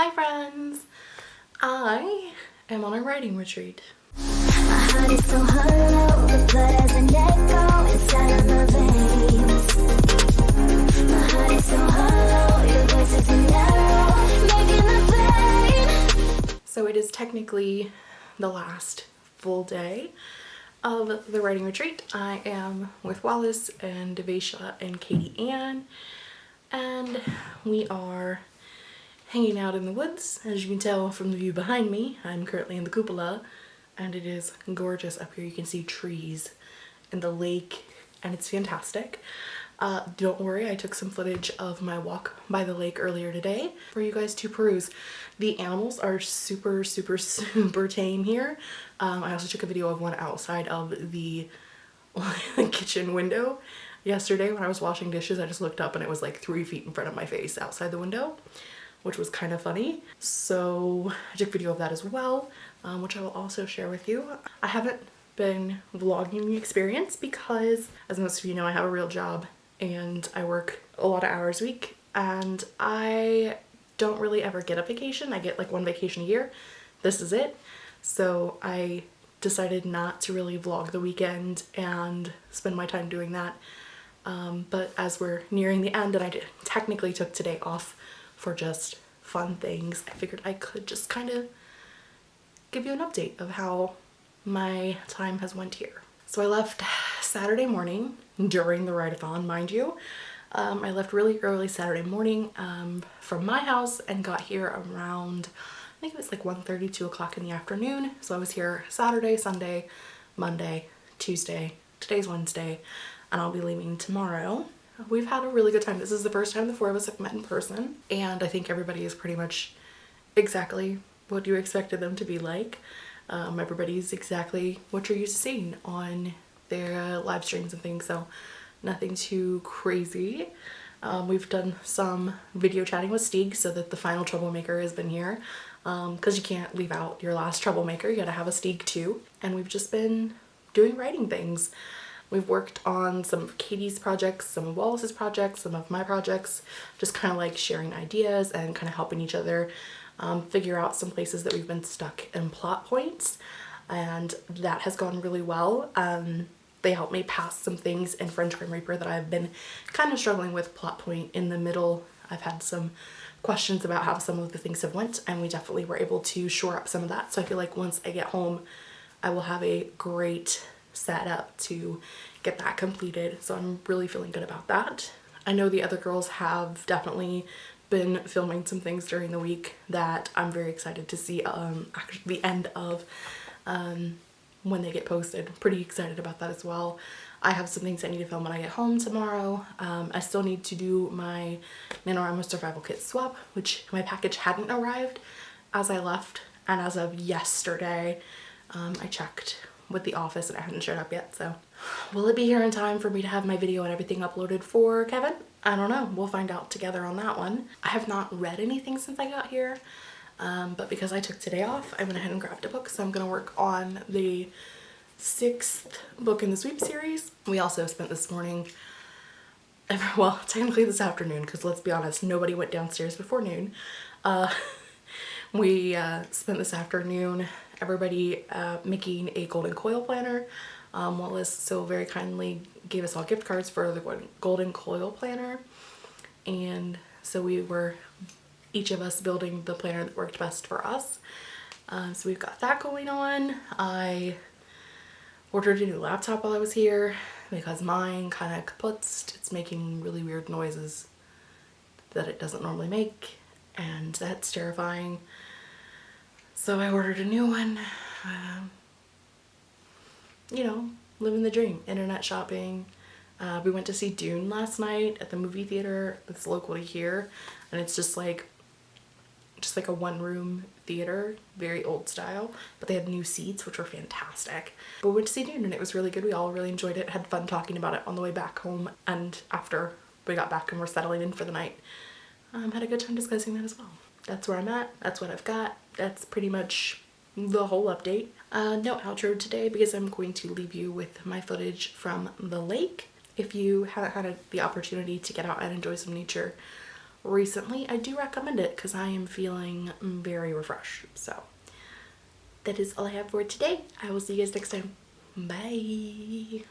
Hi friends! I am on a writing retreat. So it is technically the last full day of the writing retreat. I am with Wallace and Devesha and Katie Ann and we are hanging out in the woods. As you can tell from the view behind me, I'm currently in the cupola and it is gorgeous up here. You can see trees and the lake and it's fantastic. Uh, don't worry, I took some footage of my walk by the lake earlier today for you guys to peruse. The animals are super, super, super tame here. Um, I also took a video of one outside of the kitchen window yesterday when I was washing dishes. I just looked up and it was like three feet in front of my face outside the window, which was kind of funny. So I took video of that as well, um, which I will also share with you. I haven't been vlogging the experience because as most of you know, I have a real job and I work a lot of hours a week and I don't really ever get a vacation. I get like one vacation a year. This is it. So I decided not to really vlog the weekend and spend my time doing that. Um, but as we're nearing the end and I technically took today off for just fun things, I figured I could just kind of give you an update of how my time has went here. So I left Saturday morning during the write-a-thon, mind you. Um, I left really early Saturday morning um, from my house and got here around, I think it was like 1.30, 2 o'clock in the afternoon. So I was here Saturday, Sunday, Monday, Tuesday, today's Wednesday, and I'll be leaving tomorrow. We've had a really good time. This is the first time the four of us have met in person, and I think everybody is pretty much exactly what you expected them to be like. Um, everybody's exactly what you're used to seeing on their uh, live streams and things so nothing too crazy. Um, we've done some video chatting with Stieg so that the final troublemaker has been here because um, you can't leave out your last troublemaker you gotta have a Stieg too and we've just been doing writing things. We've worked on some of Katie's projects, some of Wallace's projects, some of my projects, just kind of like sharing ideas and kind of helping each other um, figure out some places that we've been stuck in plot points and that has gone really well. Um, they helped me pass some things in French Grim Reaper that I've been kind of struggling with plot point in the middle. I've had some questions about how some of the things have went and we definitely were able to shore up some of that. So I feel like once I get home, I will have a great setup to get that completed. So I'm really feeling good about that. I know the other girls have definitely been filming some things during the week that I'm very excited to see um, the end of. Um, when they get posted. Pretty excited about that as well. I have some things I need to film when I get home tomorrow. Um, I still need to do my NaNoWriMo survival kit swap, which my package hadn't arrived as I left. And as of yesterday, um, I checked with the office and it hadn't showed up yet. So will it be here in time for me to have my video and everything uploaded for Kevin? I don't know. We'll find out together on that one. I have not read anything since I got here. Um, but because I took today off, I went ahead and grabbed a book. So I'm to work on the sixth book in the sweep series. We also spent this morning, well, technically this afternoon, because let's be honest, nobody went downstairs before noon. Uh, we uh, spent this afternoon, everybody uh, making a golden coil planner. Um, Wallace so very kindly gave us all gift cards for the golden coil planner. And so we were each of us building the planner that worked best for us. Um, so we've got that going on. I ordered a new laptop while I was here because mine kind of kaputzed. It's making really weird noises that it doesn't normally make and that's terrifying. So I ordered a new one. Um, you know, living the dream, internet shopping. Uh, we went to see Dune last night at the movie theater that's locally here and it's just like just like a one room theater, very old style, but they had new seats, which were fantastic. But we went to see Dune and it was really good. We all really enjoyed it, had fun talking about it on the way back home and after we got back and we're settling in for the night. Um, had a good time discussing that as well. That's where I'm at. That's what I've got. That's pretty much the whole update. Uh, no outro today because I'm going to leave you with my footage from the lake. If you haven't had a, the opportunity to get out and enjoy some nature, recently, I do recommend it because I am feeling very refreshed. So that is all I have for today. I will see you guys next time. Bye.